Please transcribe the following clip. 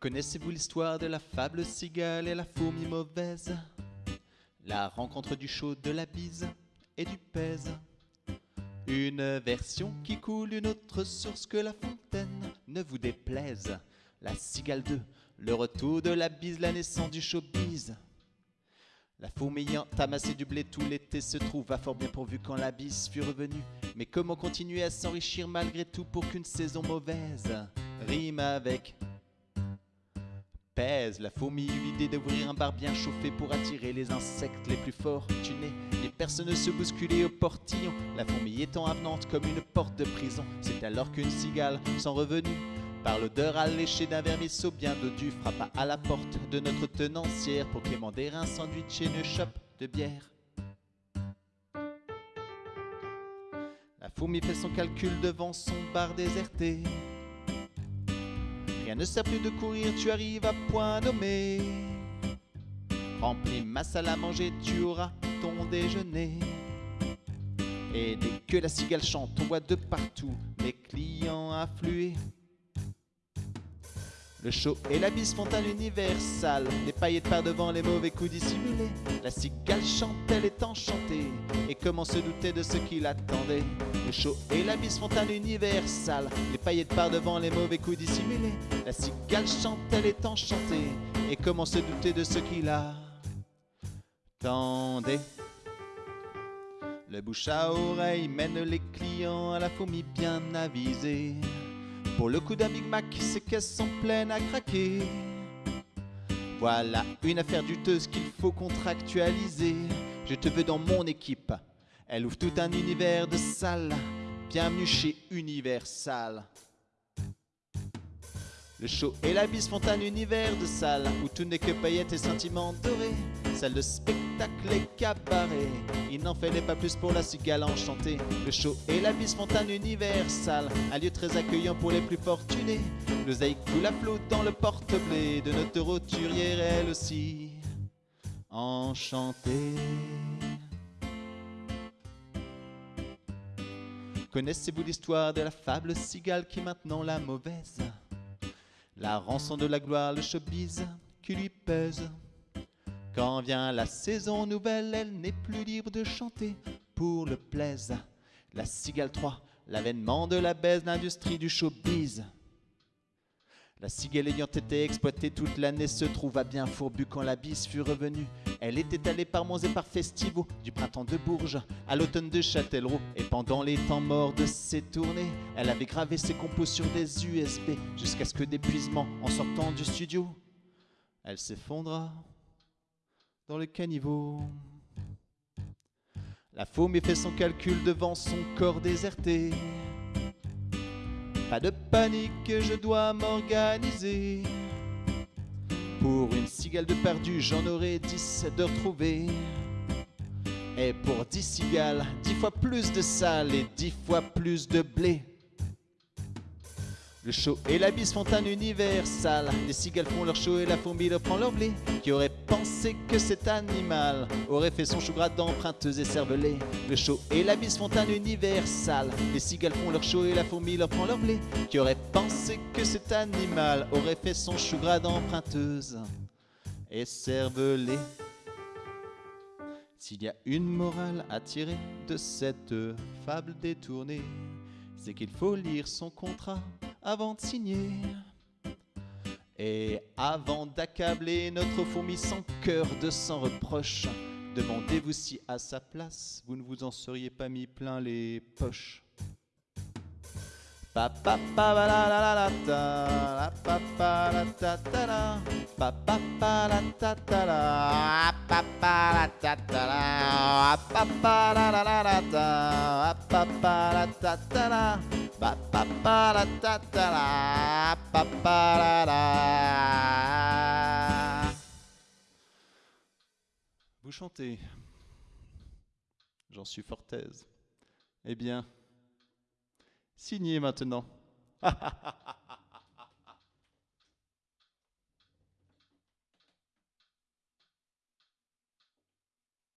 Connaissez-vous l'histoire de la fable cigale et la fourmi mauvaise? La rencontre du chaud, de la bise et du pèse. Une version qui coule, une autre source que la fontaine ne vous déplaise. La cigale 2, le retour de la bise, la naissance du showbiz. La fourmi ayant amassé du blé tout l'été se trouva fort bien pourvu quand la bise fut revenue. Mais comment continuer à s'enrichir malgré tout pour qu'une saison mauvaise rime avec La fourmi eut l'idée d'ouvrir un bar bien chauffé pour attirer les insectes les plus fortunés. Les personnes se bousculaient au portillon, la fourmi étant avenante comme une porte de prison. C'est alors qu'une cigale, sans revenu, par l'odeur alléchée d'un vermisseau bien dodu, frappa à la porte de notre tenancière pour quémander un sandwich et une chope de bière. La fourmi fait son calcul devant son bar déserté. Rien ne sert plus de courir, tu arrives à point nommé. Remplis ma salle à manger, tu auras ton déjeuner. Et dès que la cigale chante, on voit de partout les clients affluer. Le show et la bise font un univers sale, les paillettes par devant les mauvais coups dissimulés. La cigale chante, elle est enchantée, et comment se douter de ce qui l'attendait? Le show et la bise font un univers sale, les paillettes par devant les mauvais coups dissimulés. La cigale chante, elle est enchantée, et comment se douter de ce qui l'attendait? Le bouche à oreille mène les clients à la fourmi bien avisée. Pour le coup d'un Big Mac, ses caisses sont pleines à craquer. Voilà une affaire douteuse qu'il faut contractualiser. Je te veux dans mon équipe. Elle ouvre tout un univers de salles. Bienvenue chez Universal. Le show et la bise font un univers de salles où tout n'est que paillettes et sentiments dorés. De spectacle et cabaret. Il n'en fallait pas plus pour la cigale enchantée. Le show et la bise font un un lieu très accueillant pour les plus fortunés. L'oseille coule à flot dans le porte-blé de notre roturière, elle aussi enchantée. Connaissez-vous l'histoire de la fable cigale qui est maintenant la mauvaise? La rançon de la gloire, le showbiz qui lui pèse. Quand vient la saison nouvelle, elle n'est plus libre de chanter pour le plaisir. La cigale 3, l'avènement de la baisse, l'industrie du showbiz. La cigale ayant été exploitée toute l'année se trouva bien fourbue quand la bise fut revenue. Elle était allée par monts et par festivals, du printemps de Bourges à l'automne de Châtellerault. Et pendant les temps morts de ses tournées, elle avait gravé ses compos sur des USB jusqu'à ce que d'épuisement, en sortant du studio, elle s'effondra dans le caniveau. La fourmi fait son calcul devant son corps déserté. Pas de panique, je dois m'organiser. Pour une cigale de perdu, j'en aurai dix de retrouvées. Et pour dix cigales, dix fois plus de sale et dix fois plus de blé. Le show et la bise font un univers sale. Les cigales font leur show et la fourmi leur prend leur blé. Qui aurait pensé que cet animal aurait fait son chou gras d'emprunteuse et cervelée Le show et la bise font un univers sale. Les cigales font leur show et la fourmi leur prend leur blé. Qui aurait pensé que cet animal aurait fait son chou gras d'emprunteuse et cervelée S'il y a une morale à tirer de cette fable détournée, c'est qu'il faut lire son contrat avant de signer. Et avant d'accabler notre fourmi sans cœur de sans reproche, demandez-vous si à sa place vous ne vous en seriez pas mis plein les poches. Pa pa pa ba la la la Vous chantez J'en suis fort aise. Eh bien, Signez maintenant.